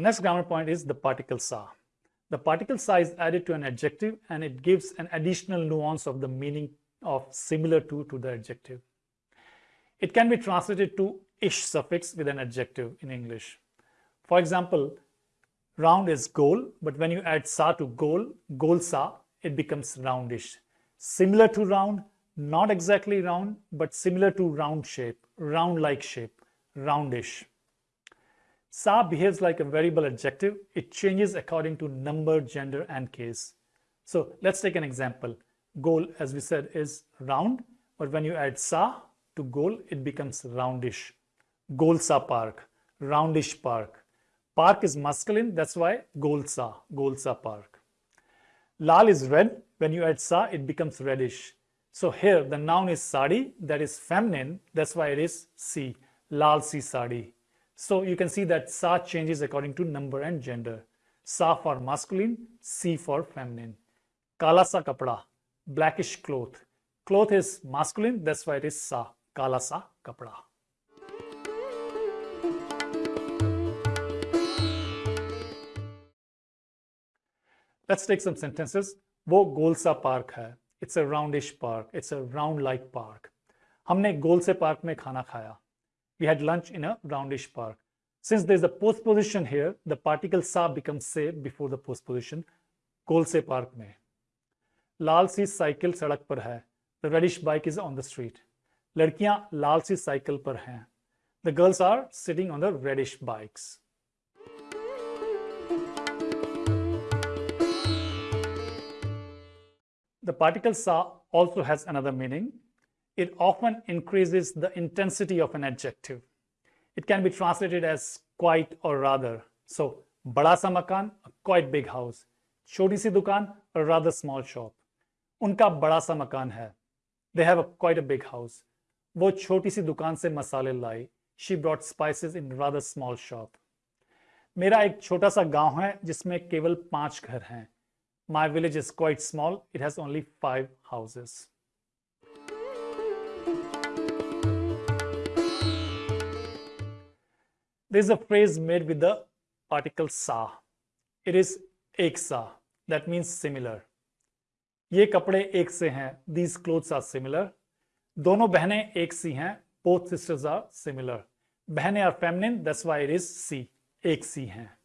next grammar point is the particle sa. The particle sa is added to an adjective and it gives an additional nuance of the meaning of similar to to the adjective. It can be translated to ish suffix with an adjective in English. For example, round is goal, but when you add sa to goal, goal sa, it becomes roundish. Similar to round, not exactly round, but similar to round shape, round-like shape, roundish. Sa behaves like a variable adjective. It changes according to number, gender, and case. So let's take an example. Goal, as we said, is round, but when you add sa to goal, it becomes roundish. Golsa Park, roundish park. Park is masculine, that's why Golsa, Golsa Park. Lal is red. When you add sa, it becomes reddish. So here the noun is sari, that is feminine, that's why it is si, lal si sari. So you can see that Sa changes according to number and gender. Sa for masculine, si for feminine. Kala sa kapda, blackish cloth. Cloth is masculine, that's why it is Sa. Kala sa kapda. Let's take some sentences. Wo gol सा park hai. It's a roundish park. It's a round like park. हमने gol se park mein khana khaya. We had lunch in a roundish park. Since there's a postposition here, the particle sa becomes se before the postposition. Kolse park mein. Lal si cycle sadak par hai. The reddish bike is on the street. Ladkiyan lal si cycle par hai. The girls are sitting on the reddish bikes. The particle sa also has another meaning. It often increases the intensity of an adjective. It can be translated as quite or rather. So, bada sa makan, a quite big house. Choti si dukan, a rather small shop. Unka bada sa makan hai. They have a quite a big house. वो छोटी सी दुकान से मसाले लाई she brought spices in rather small shop मेरा एक छोटा सा गाँव है जिसमें केवल पाँच घर हैं my village is quite small. It has only five houses. There is a phrase made with the particle sa. It is ek sa. That means similar. ये कपड़े एक से हैं. These clothes are similar. दोनों बहनें एक सी हैं. Both sisters are similar. बहनें are feminine. That's why it is सी. एक सी हैं.